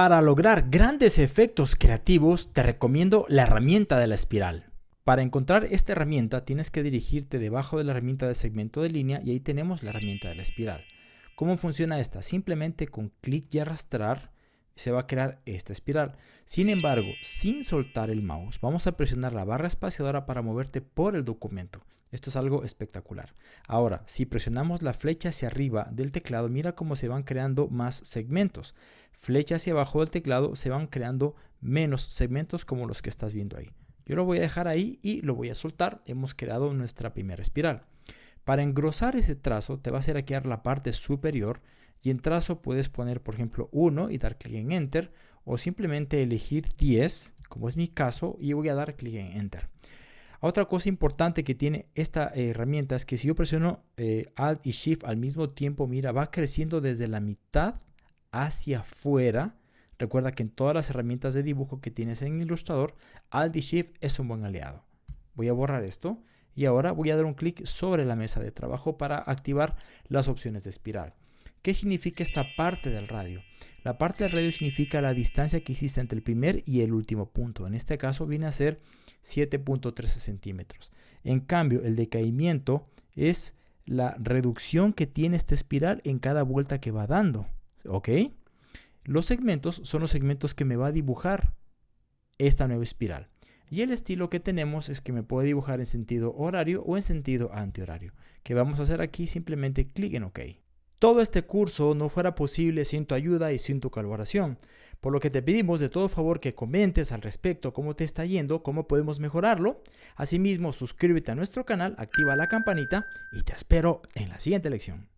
Para lograr grandes efectos creativos te recomiendo la herramienta de la espiral. Para encontrar esta herramienta tienes que dirigirte debajo de la herramienta de segmento de línea y ahí tenemos la herramienta de la espiral. ¿Cómo funciona esta? Simplemente con clic y arrastrar se va a crear esta espiral. Sin embargo, sin soltar el mouse, vamos a presionar la barra espaciadora para moverte por el documento. Esto es algo espectacular. Ahora, si presionamos la flecha hacia arriba del teclado, mira cómo se van creando más segmentos. Flecha hacia abajo del teclado se van creando menos segmentos como los que estás viendo ahí. Yo lo voy a dejar ahí y lo voy a soltar. Hemos creado nuestra primera espiral. Para engrosar ese trazo te vas a ir a la parte superior y en trazo puedes poner por ejemplo 1 y dar clic en Enter o simplemente elegir 10 como es mi caso y voy a dar clic en Enter. Otra cosa importante que tiene esta herramienta es que si yo presiono eh, Alt y Shift al mismo tiempo, mira, va creciendo desde la mitad hacia afuera. Recuerda que en todas las herramientas de dibujo que tienes en Illustrator, Alt Shift es un buen aliado. Voy a borrar esto y ahora voy a dar un clic sobre la mesa de trabajo para activar las opciones de espiral. ¿Qué significa esta parte del radio? La parte del radio significa la distancia que existe entre el primer y el último punto. En este caso viene a ser 7.13 centímetros. En cambio, el decaimiento es la reducción que tiene esta espiral en cada vuelta que va dando. ¿Ok? Los segmentos son los segmentos que me va a dibujar esta nueva espiral. Y el estilo que tenemos es que me puede dibujar en sentido horario o en sentido antihorario. ¿Qué vamos a hacer aquí? Simplemente clic en OK. Todo este curso no fuera posible sin tu ayuda y sin tu colaboración, por lo que te pedimos de todo favor que comentes al respecto cómo te está yendo, cómo podemos mejorarlo. Asimismo, suscríbete a nuestro canal, activa la campanita y te espero en la siguiente lección.